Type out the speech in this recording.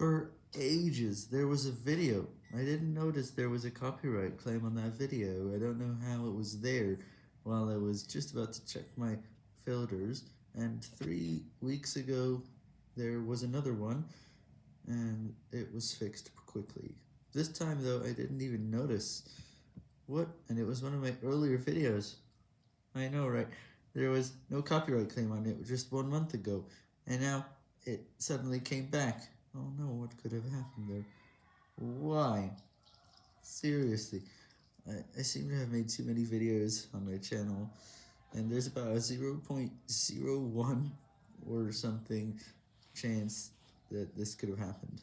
For ages, there was a video. I didn't notice there was a copyright claim on that video. I don't know how it was there while I was just about to check my filters. And three weeks ago, there was another one, and it was fixed quickly. This time, though, I didn't even notice. What? And it was one of my earlier videos. I know, right? There was no copyright claim on it just one month ago, and now it suddenly came back. Oh no, what could have happened there? Why? Seriously, I, I seem to have made too many videos on my channel, and there's about a 0.01 or something chance that this could have happened.